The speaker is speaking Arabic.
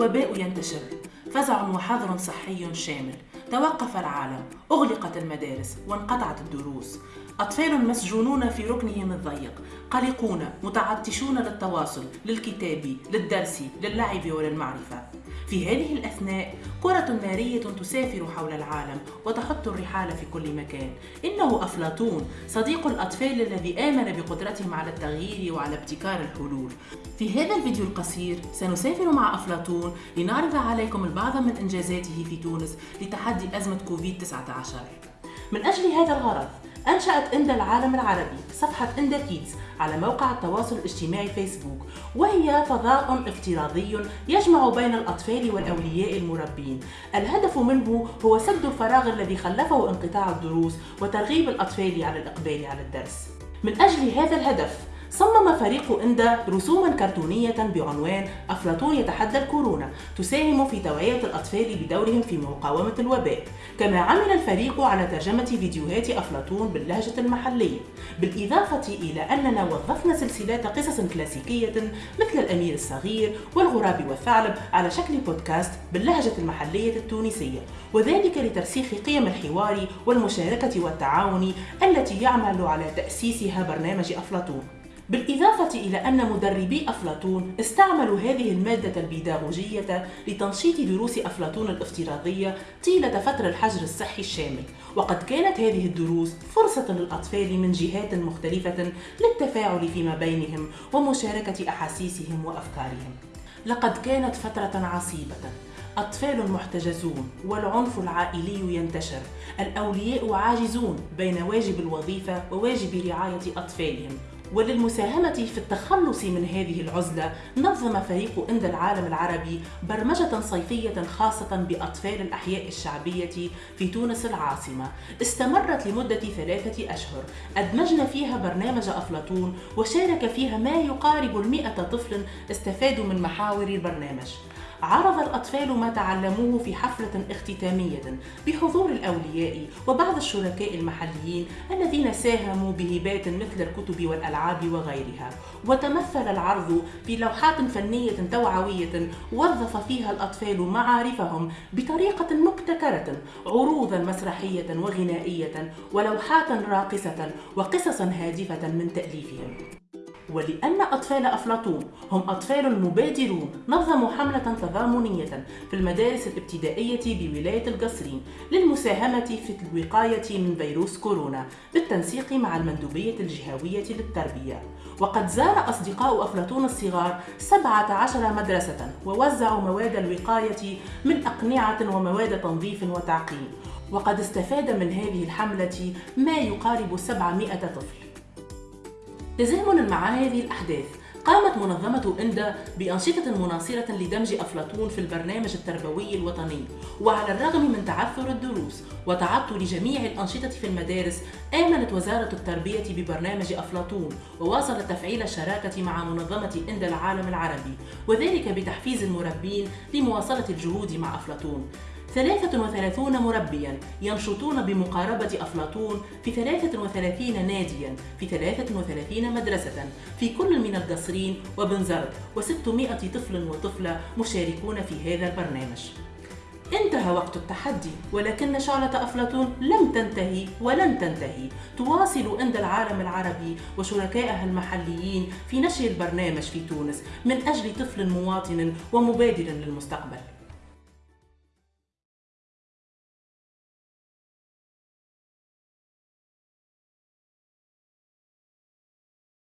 الوباء ينتشر. فزع وحظر صحي شامل. توقف العالم. أغلقت المدارس. وانقطعت الدروس. أطفال مسجونون في ركنهم الضيق. قلقون. متعطشون للتواصل للكتاب للدرس للعب وللمعرفة. في هذه الأثناء كرة نارية تسافر حول العالم وتحط الرحال في كل مكان. إنه أفلاطون صديق الأطفال الذي آمن بقدرتهم على التغيير وعلى ابتكار الحلول. في هذا الفيديو القصير سنسافر مع أفلاطون لنعرض عليكم البعض من إنجازاته في تونس لتحدي أزمة كوفيد-19 من أجل هذا الغرض أنشأت إندا العالم العربي صفحة إندا كيدز على موقع التواصل الاجتماعي فيسبوك وهي فضاء افتراضي يجمع بين الأطفال والأولياء المربين. الهدف منه هو سد الفراغ الذي خلفه انقطاع الدروس وترغيب الأطفال على الإقبال على الدرس. من أجل هذا الهدف صمم فريق إندا رسوما كرتونية بعنوان أفلاطون يتحدى الكورونا تساهم في توعية الأطفال بدورهم في مقاومة الوباء. كما عمل الفريق على ترجمة فيديوهات أفلاطون باللهجة المحلية. بالإضافة إلى أننا وظفنا سلسلات قصص كلاسيكية مثل الأمير الصغير والغراب والثعلب على شكل بودكاست باللهجة المحلية التونسية وذلك لترسيخ قيم الحوار والمشاركة والتعاون التي يعمل على تأسيسها برنامج أفلاطون. بالإضافة إلى أن مدربي أفلاطون استعملوا هذه المادة البيداغوجية لتنشيط دروس أفلاطون الافتراضية طيلة فترة الحجر الصحي الشامل وقد كانت هذه الدروس فرصة للأطفال من جهات مختلفة للتفاعل فيما بينهم ومشاركة أحاسيسهم وأفكارهم. لقد كانت فترة عصيبة. أطفال محتجزون والعنف العائلي ينتشر. الأولياء عاجزون بين واجب الوظيفة وواجب رعاية أطفالهم. وللمساهمة في التخلص من هذه العزلة نظم فريق إند العالم العربي برمجة صيفية خاصة بأطفال الأحياء الشعبية في تونس العاصمة. استمرت لمدة ثلاثة أشهر. أدمجنا فيها برنامج أفلاطون وشارك فيها ما يقارب المئة طفل استفادوا من محاور البرنامج. عرض الأطفال ما تعلموه في حفلة اختتامية بحضور الأولياء وبعض الشركاء المحليين الذين ساهموا بهبات مثل الكتب والألعاب وغيرها. وتمثل العرض في لوحات فنية توعوية وظف فيها الأطفال معارفهم بطريقة مبتكرة عروضا مسرحية وغنائية ولوحات راقصة وقصصا هادفة من تأليفهم. ولأن أطفال أفلاطون هم أطفال مبادرون نظموا حملة تضامنية في المدارس الابتدائية بولاية القصرين للمساهمة في الوقاية من فيروس كورونا بالتنسيق مع المندوبية الجهوية للتربية. وقد زار أصدقاء أفلاطون الصغار 17 مدرسة ووزعوا مواد الوقاية من أقنعة ومواد تنظيف وتعقيم. وقد استفاد من هذه الحملة ما يقارب 700 طفل. تزامنا مع هذه الأحداث قامت منظمة إندا بأنشطة مناصرة لدمج أفلاطون في البرنامج التربوي الوطني وعلى الرغم من تعثر الدروس وتعطل جميع الأنشطة في المدارس آمنت وزارة التربية ببرنامج أفلاطون وواصلت تفعيل الشراكة مع منظمة إندا العالم العربي وذلك بتحفيز المربين لمواصلة الجهود مع أفلاطون. 33 مربيا ينشطون بمقاربة أفلاطون في 33 ناديا في 33 مدرسة. في كل من القصرين وبنزرت و600 طفل وطفلة مشاركون في هذا البرنامج. انتهى وقت التحدي ولكن شعلة أفلاطون لم تنتهي ولن تنتهي. تواصل إند العالم العربي وشركائها المحليين في نشر البرنامج في تونس من أجل طفل مواطن ومبادر للمستقبل.